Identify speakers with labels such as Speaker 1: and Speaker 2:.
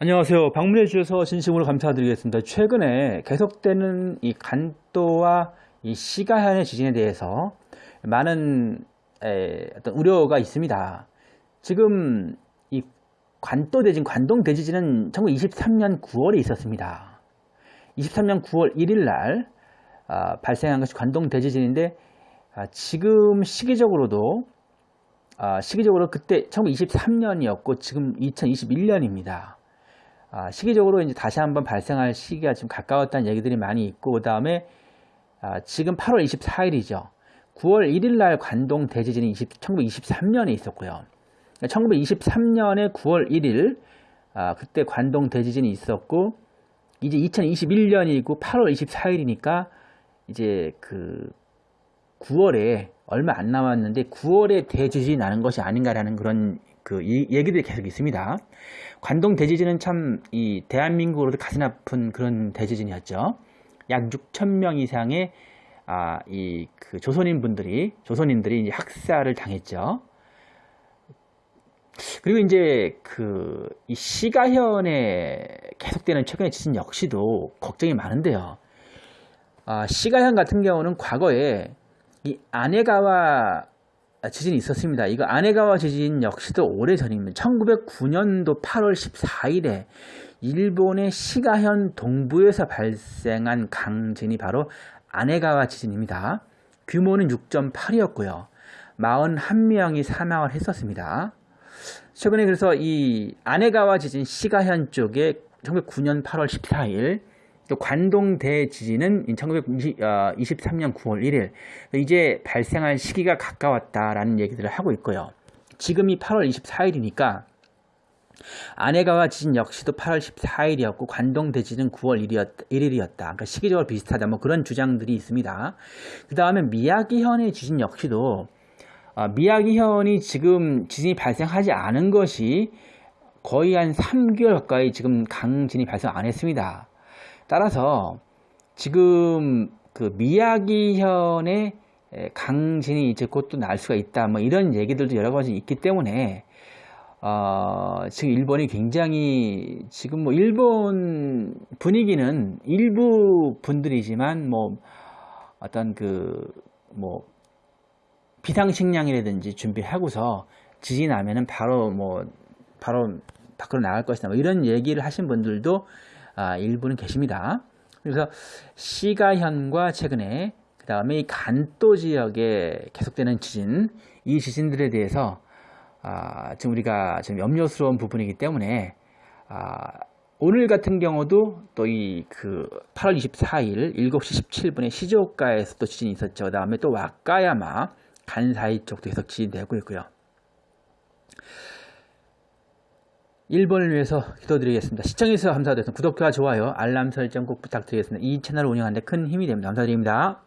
Speaker 1: 안녕하세요. 방문해 주셔서 진심으로 감사드리겠습니다. 최근에 계속되는 이 간도와 이 시가현의 지진에 대해서 많은 에, 어떤 우려가 있습니다. 지금 이 관도 대진, 관동 대지진은 1923년 9월에 있었습니다. 23년 9월 1일 날 아, 발생한 것이 관동 대지진인데 아, 지금 시기적으로도 아, 시기적으로 그때 1923년이었고 지금 2021년입니다. 아, 시기적으로 이제 다시 한번 발생할 시기가 지금 가까웠다는 얘기들이 많이 있고 그 다음에 아, 지금 8월 24일이죠. 9월 1일 날 관동 대지진이 20, 1923년에 있었고요. 1923년에 9월 1일 아, 그때 관동 대지진이 있었고 이제 2021년이고 8월 24일이니까 이제 그 9월에 얼마 안 남았는데 9월에 대지진이 나는 것이 아닌가라는 그런 그 얘기들이 계속 있습니다. 관동 대지진은 참 이 대한민국으로도 가슴 아픈 그런 대지진이었죠. 약 6천 명 이상의 아, 이 그 조선인 분들이 조선인들이 이제 학살을 당했죠. 그리고 이제 그 이 시가현에 계속되는 최근의 지진 역시도 걱정이 많은데요. 아, 시가현 같은 경우는 과거에 이 아내가와 지진이 있었습니다. 이거 아네가와 지진 역시도 오래전입니다. 1909년도 8월 14일에 일본의 시가현 동부에서 발생한 강진이 바로 아네가와 지진입니다. 규모는 6.8이었고요. 41명이 사망을 했었습니다. 최근에 그래서 이 아네가와 지진 시가현 쪽에 1909년 8월 14일 또 관동 대 지진은 1923년 9월 1일 이제 발생할 시기가 가까웠다라는 얘기들을 하고 있고요. 지금이 8월 24일이니까 아내가와 지진 역시도 8월 14일이었고 관동 대지는 9월 1일이었, 1일이었다. 그러니까 시기적으로 비슷하다. 뭐 그런 주장들이 있습니다. 그 다음에 미야기현의 지진 역시도 어, 미야기현이 지금 지진이 발생하지 않은 것이 거의 한 3개월 가까이 지금 강진이 발생 안 했습니다. 따라서 지금 그 미야기현의 강진이 이제 곧 또 날 수가 있다. 뭐 이런 얘기들도 여러 가지 있기 때문에 어, 지금 일본이 굉장히 지금 뭐 일본 분위기는 일부 분들이지만 뭐 어떤 그 뭐 비상식량이라든지 준비하고서 지진 나면은 바로 뭐 바로 밖으로 나갈 것이다. 뭐 이런 얘기를 하신 분들도 아, 일부는 계십니다. 그래서 시가현과 최근에 그 다음에 이 간도 지역에 계속되는 지진 이 지진들에 대해서 아, 지금 우리가 지금 염려스러운 부분이기 때문에 아, 오늘 같은 경우도 또 이 그 8월 24일 7시 17분에 시조가에서 또 지진이 있었죠. 그 다음에 또 와카야마 간사이 쪽도 계속 지진되고 있고요. 1번을 위해서 기도드리겠습니다. 시청해주셔서 감사드립니다. 구독과 좋아요, 알람 설정 꼭 부탁드리겠습니다. 이 채널을 운영하는데 큰 힘이 됩니다. 감사드립니다.